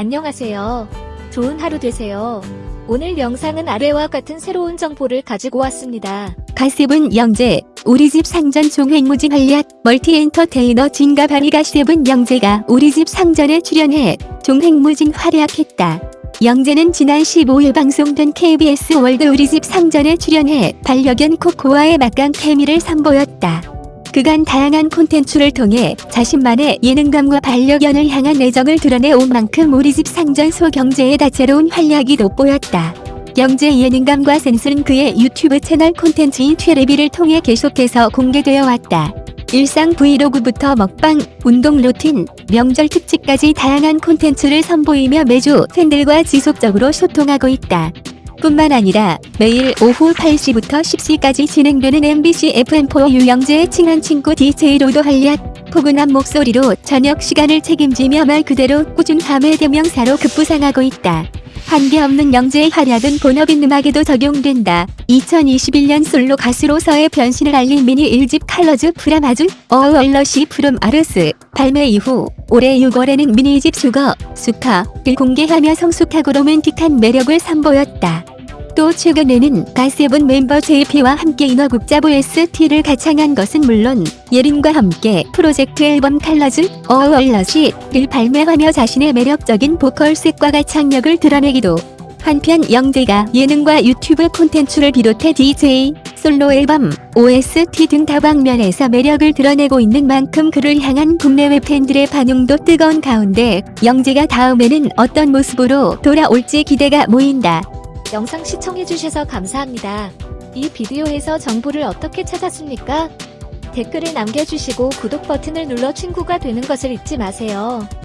안녕하세요. 좋은 하루 되세요. 오늘 영상은 아래와 같은 새로운 정보를 가지고 왔습니다. 갓세븐 영재, 우리집 상전 종횡무진 활약, 멀티엔터테이너 진가 발휘 갓세븐 영재가 우리집 상전에 출연해 종횡무진 활약했다. 영재는 지난 15일 방송된 KBS World 우리집 상전에 출연해 반려견 코코와의 막강 케미를 선보였다. 그간 다양한 콘텐츠를 통해 자신만의 예능감과 반려견을 향한 애정을 드러내온 만큼 우리 집 상전 속 영재의 다채로운 활약이 돋보였다. 영재 예능감과 센스는 그의 유튜브 채널 콘텐츠인 튈레비를 통해 계속해서 공개되어 왔다. 일상 브이로그부터 먹방, 운동 루틴, 명절 특집까지 다양한 콘텐츠를 선보이며 매주 팬들과 지속적으로 소통하고 있다. 뿐만 아니라 매일 오후 8시부터 10시까지 진행되는 MBC FM4U 영재의 친한 친구 DJ로도 활약, 포근한 목소리로 저녁 시간을 책임지며 말 그대로 꾸준함의 대명사로 급부상하고 있다. 한계 없는 영재의 활약은 본업인 음악에도 적용된다. 2021년 솔로 가수로서의 변신을 알린 미니 1집 칼러즈 프라마즈 어얼러시 프롬 아르스 발매 이후 올해 6월에는 미니 2집 수거 수카를 공개하며 성숙하고 로맨틱한 매력을 선보였다. 또 최근에는 가세븐 멤버 JP와 함께 인어국자 OST를 가창한 것은 물론 예린과 함께 프로젝트 앨범 칼러즈 어얼러시를 발매하며 자신의 매력적인 보컬 색과 가창력을 드러내기도 한편 영재가 예능과 유튜브 콘텐츠를 비롯해 DJ, 솔로 앨범, OST 등 다방면에서 매력을 드러내고 있는 만큼 그를 향한 국내외 팬들의 반응도 뜨거운 가운데 영재가 다음에는 어떤 모습으로 돌아올지 기대가 모인다. 영상 시청해주셔서 감사합니다. 이 비디오에서 정보를 어떻게 찾았습니까? 댓글을 남겨주시고 구독 버튼을 눌러 친구가 되는 것을 잊지 마세요.